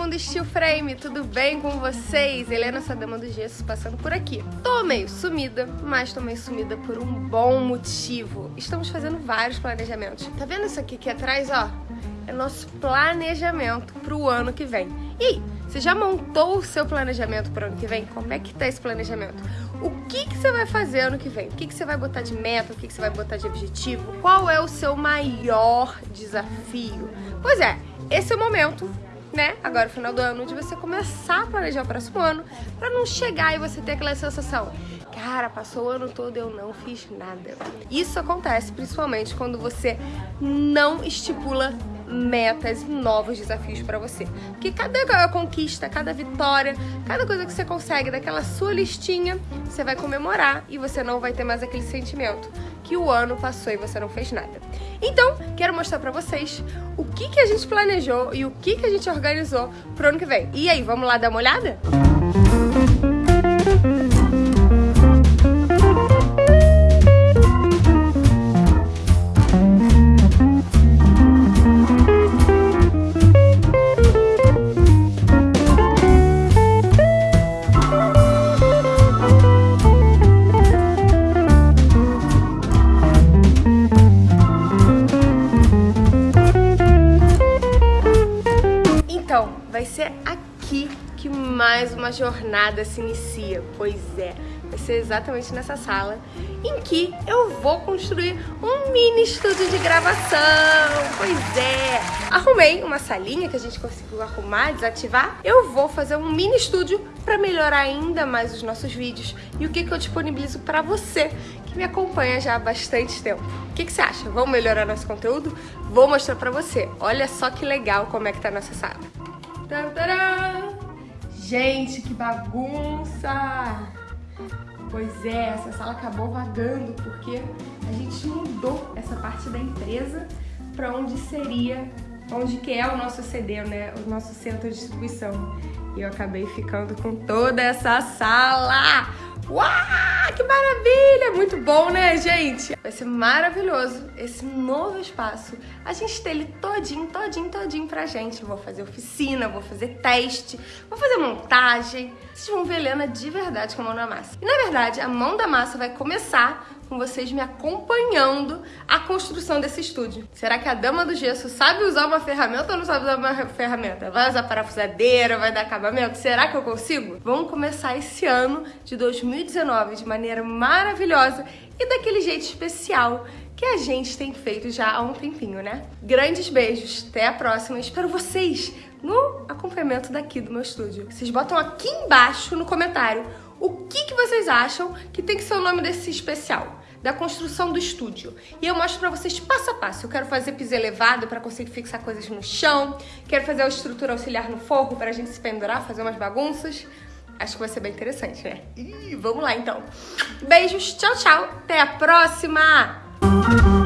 mundo Steel Frame, tudo bem com vocês? Helena, sua dama do gesso, passando por aqui. Tô meio sumida, mas tô meio sumida por um bom motivo. Estamos fazendo vários planejamentos. Tá vendo isso aqui aqui atrás, ó? É nosso planejamento pro ano que vem. E aí, você já montou o seu planejamento pro ano que vem? Como é que tá esse planejamento? O que, que você vai fazer ano que vem? O que, que você vai botar de meta? O que, que você vai botar de objetivo? Qual é o seu maior desafio? Pois é, esse é o momento né, agora final do ano, de você começar a planejar o próximo ano, para não chegar e você ter aquela sensação, cara, passou o ano todo eu não fiz nada. Isso acontece principalmente quando você não estipula metas e novos desafios para você. Porque cada conquista, cada vitória, cada coisa que você consegue daquela sua listinha, você vai comemorar e você não vai ter mais aquele sentimento que o ano passou e você não fez nada. Então, quero mostrar para vocês o que, que a gente planejou e o que, que a gente organizou pro ano que vem. E aí, vamos lá dar uma olhada? vai ser aqui que mais uma jornada se inicia. Pois é, vai ser exatamente nessa sala em que eu vou construir um mini estúdio de gravação. Pois é, arrumei uma salinha que a gente conseguiu arrumar, desativar. Eu vou fazer um mini estúdio para melhorar ainda mais os nossos vídeos e o que, que eu disponibilizo para você que me acompanha já há bastante tempo. O que, que você acha? Vamos melhorar nosso conteúdo? Vou mostrar para você. Olha só que legal como é que tá nossa sala. Tadã! Gente, que bagunça! Pois é, essa sala acabou vagando porque a gente mudou essa parte da empresa para onde seria, onde que é o nosso CD, né? O nosso centro de distribuição. E eu acabei ficando com toda essa sala! Uau, maravilha! Muito bom, né, gente? Vai ser maravilhoso esse novo espaço. A gente ter ele todinho, todinho, todinho pra gente. Vou fazer oficina, vou fazer teste, vou fazer montagem. Vocês vão ver Helena de verdade com a mão na massa. E, na verdade, a mão da massa vai começar com vocês me acompanhando a construção desse estúdio. Será que a dama do gesso sabe usar uma ferramenta ou não sabe usar uma ferramenta? Vai usar parafusadeira, vai dar acabamento? Será que eu consigo? Vamos começar esse ano de 2019 de maneira maravilhosa e daquele jeito especial que a gente tem feito já há um tempinho, né? Grandes beijos, até a próxima. Espero vocês no acompanhamento daqui do meu estúdio. Vocês botam aqui embaixo no comentário o que, que vocês acham que tem que ser o nome desse especial da construção do estúdio. E eu mostro pra vocês passo a passo. Eu quero fazer piso elevado para conseguir fixar coisas no chão. Quero fazer a estrutura auxiliar no forro pra gente se pendurar, fazer umas bagunças. Acho que vai ser bem interessante, né? Ih, vamos lá então. Beijos, tchau, tchau. Até a próxima!